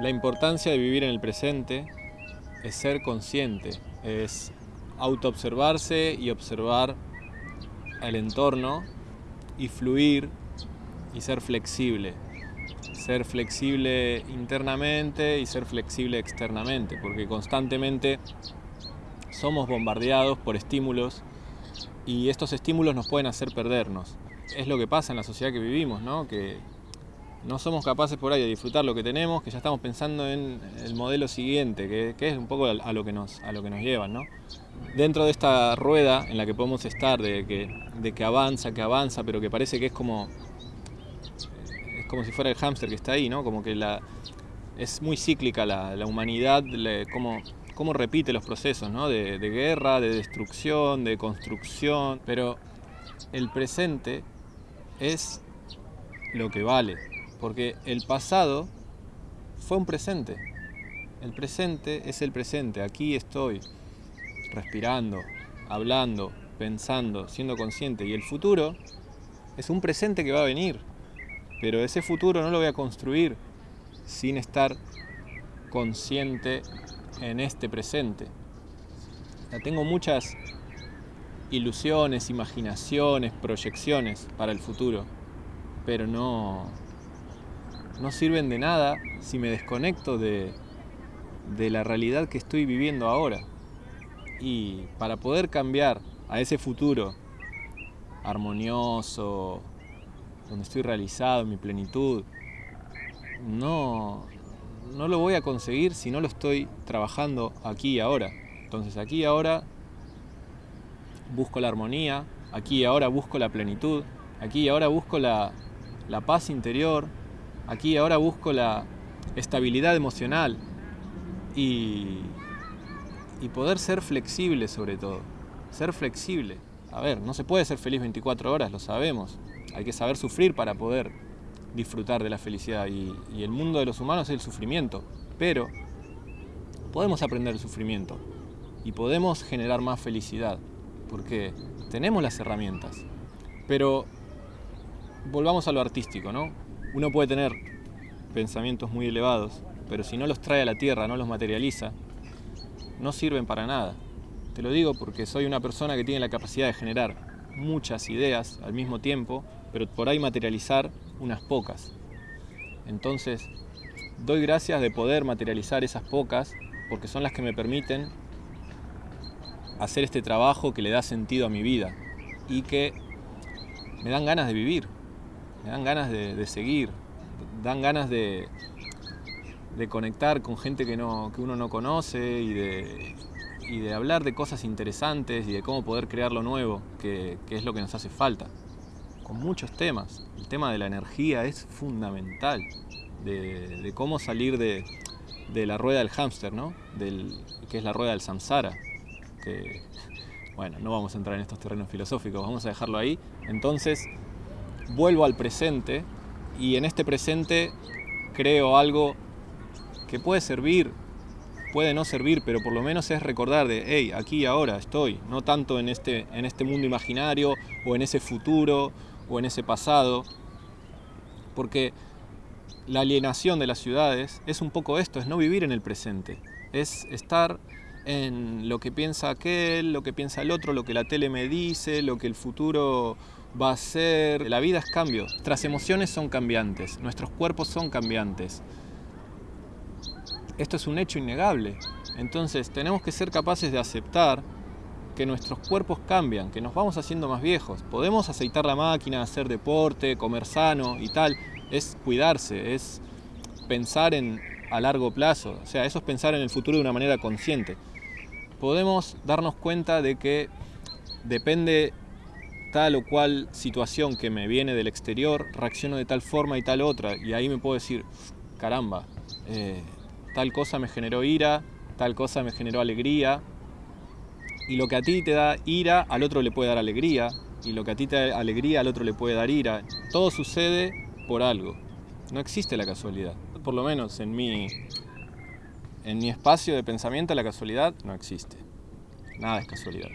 La importancia de vivir en el presente es ser consciente, es autoobservarse y observar el entorno y fluir y ser flexible. Ser flexible internamente y ser flexible externamente, porque constantemente somos bombardeados por estímulos y estos estímulos nos pueden hacer perdernos. Es lo que pasa en la sociedad que vivimos, ¿no? que no somos capaces por ahí de disfrutar lo que tenemos, que ya estamos pensando en el modelo siguiente, que, es un poco a lo que nos, a lo que nos llevan. ¿no? Dentro de esta rueda en la que podemos estar, de que, de que avanza, que avanza, pero que parece que es como, es como si fuera el hámster que está ahí, ¿no? como que la, es muy cíclica la, la humanidad, como cómo repite los procesos ¿no? de, de guerra, de destrucción, de construcción, pero el presente es lo que vale, porque el pasado fue un presente. El presente es el presente, aquí estoy, respirando, hablando, pensando, siendo consciente. Y el futuro es un presente que va a venir, pero ese futuro no lo voy a construir sin estar consciente en este presente. tengo muchas ilusiones, imaginaciones, proyecciones para el futuro, pero no, no sirven de nada si me desconecto de, la realidad que estoy viviendo ahora. Y para poder cambiar a ese futuro armonioso, donde estoy realizado en mi plenitud, no, no lo voy a conseguir si no lo estoy trabajando aquí y ahora. Entonces aquí y ahora busco la armonía, aquí y ahora busco la plenitud, aquí y ahora busco la paz interior, aquí y ahora busco la estabilidad emocional y, y poder ser flexible sobre todo, ser flexible. A ver, no se puede ser feliz 24 horas, lo sabemos. Hay que saber sufrir para poder disfrutar de la felicidad y, el mundo de los humanos es el sufrimiento, pero podemos aprender el sufrimiento y podemos generar más felicidad porque tenemos las herramientas. Pero volvamos a lo artístico, ¿no? Uno puede tener pensamientos muy elevados, pero si no los trae a la tierra, no los materializa, no sirven para nada. Te lo digo porque soy una persona que tiene la capacidad de generar muchas ideas al mismo tiempo, pero por ahí materializar unas pocas. Entonces, doy gracias de poder materializar esas pocas porque son las que me permiten hacer este trabajo que le da sentido a mi vida y que me dan ganas de vivir, me dan ganas de, seguir, dan ganas de, de conectar con gente que, no, que uno no conoce y de, y de hablar de cosas interesantes y de cómo poder crear lo nuevo, que, que es lo que nos hace falta con muchos temas. El tema de la energía es fundamental, de, cómo salir de, la rueda del hámster, ¿no? Del, que es la rueda del samsara. Que, bueno, no vamos a entrar en estos terrenos filosóficos, vamos a dejarlo ahí. Entonces, vuelvo al presente y en este presente creo algo que puede servir, puede no servir, pero por lo menos es recordar de, hey, aquí ahora estoy, no tanto en este, en este mundo imaginario o en ese futuro o en ese pasado, porque la alienación de las ciudades es un poco esto, es no vivir en el presente, es estar en lo que piensa aquel, lo que piensa el otro, lo que la tele me dice, lo que el futuro va a ser. La vida es cambio, nuestras emociones son cambiantes, nuestros cuerpos son cambiantes. Esto es un hecho innegable. Entonces tenemos que ser capaces de aceptar que nuestros cuerpos cambian, que nos vamos haciendo más viejos. Podemos aceitar la máquina, hacer deporte, comer sano y tal. Es cuidarse, es pensar en, a largo plazo. O sea, eso es pensar en el futuro de una manera consciente. Podemos darnos cuenta de que depende tal o cual situación que me viene del exterior, reacciono de tal forma y tal otra. Y ahí me puedo decir, caramba, eh, tal cosa me generó ira, tal cosa me generó alegría, y lo que a ti te da ira, al otro le puede dar alegría. Y lo que a ti te da alegría, al otro le puede dar ira. Todo sucede por algo. No existe la casualidad. Por lo menos en mi, en mi espacio de pensamiento la casualidad no existe. Nada es casualidad.